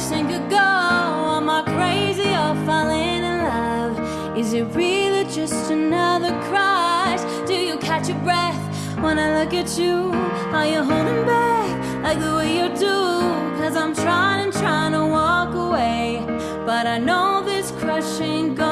question could go Am I crazy or falling in love? Is it really just another crush? Do you catch your breath when I look at you? Are you holding back like the way you do? Cause I'm trying and trying to walk away But I know this crush ain't gone